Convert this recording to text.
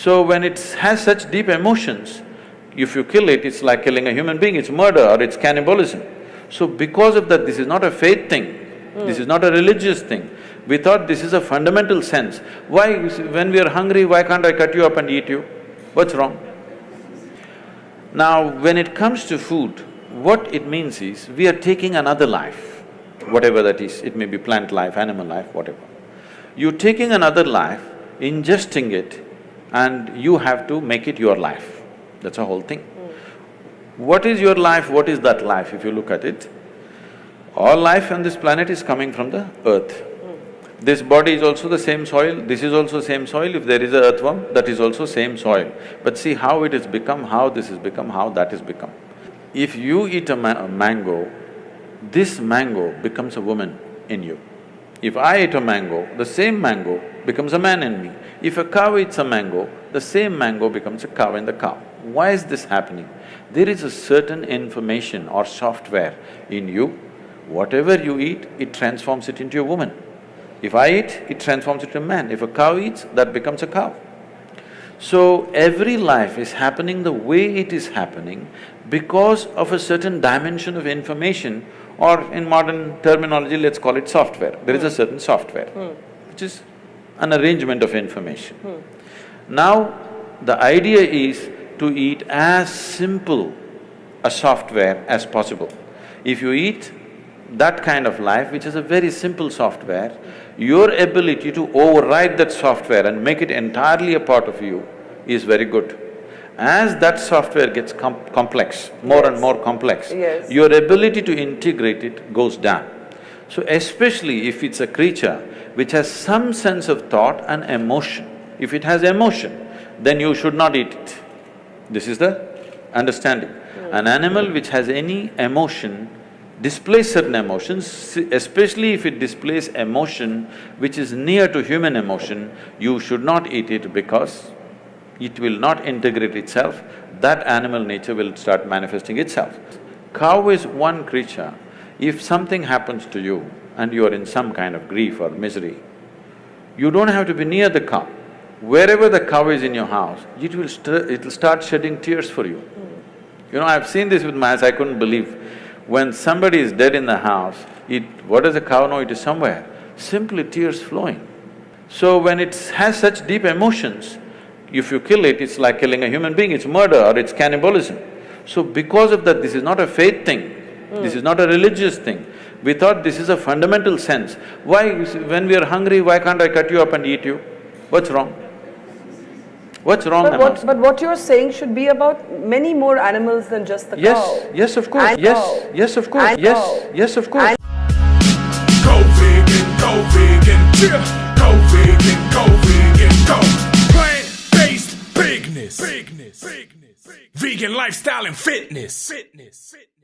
So when it has such deep emotions, if you kill it, it's like killing a human being, it's murder or it's cannibalism. So because of that, this is not a faith thing, mm. this is not a religious thing. We thought this is a fundamental sense. Why, when we are hungry, why can't I cut you up and eat you? What's wrong? Now, when it comes to food, what it means is, we are taking another life, whatever that is, it may be plant life, animal life, whatever. You're taking another life, ingesting it, and you have to make it your life. That's a whole thing. What is your life, what is that life if you look at it? All life on this planet is coming from the earth. This body is also the same soil, this is also same soil, if there is a earthworm, that is also same soil. But see how it has become, how this has become, how that has become. If you eat a, ma a mango, this mango becomes a woman in you. If I eat a mango, the same mango becomes a man in me. If a cow eats a mango, the same mango becomes a cow in the cow. Why is this happening? There is a certain information or software in you, whatever you eat, it transforms it into a woman. If I eat, it transforms it to a man. If a cow eats, that becomes a cow. So, every life is happening the way it is happening because of a certain dimension of information or in modern terminology, let's call it software. There is a certain software, mm. which is an arrangement of information. Mm. Now, the idea is to eat as simple a software as possible. If you eat that kind of life, which is a very simple software, your ability to override that software and make it entirely a part of you is very good. As that software gets com complex, more yes. and more complex, yes. your ability to integrate it goes down. So especially if it's a creature which has some sense of thought and emotion, if it has emotion, then you should not eat it. This is the understanding. Mm. An animal which has any emotion displays certain emotions, especially if it displays emotion which is near to human emotion, you should not eat it because it will not integrate itself, that animal nature will start manifesting itself. Cow is one creature, if something happens to you and you are in some kind of grief or misery, you don't have to be near the cow. Wherever the cow is in your house, it will it'll start shedding tears for you. You know, I've seen this with my eyes, I couldn't believe. When somebody is dead in the house, it… what does a cow know? It is somewhere, simply tears flowing. So when it has such deep emotions, if you kill it, it's like killing a human being, it's murder or it's cannibalism. So because of that, this is not a faith thing, mm. this is not a religious thing. We thought this is a fundamental sense. Why, when we are hungry, why can't I cut you up and eat you? What's wrong? What's wrong but what, but what you're saying should be about many more animals than just the yes, cow. Yes, yes, of course, yes, cow. yes, of course, and yes, cow. yes, of course. Go bigness, bigness, vegan lifestyle and fitness, fitness, fitness.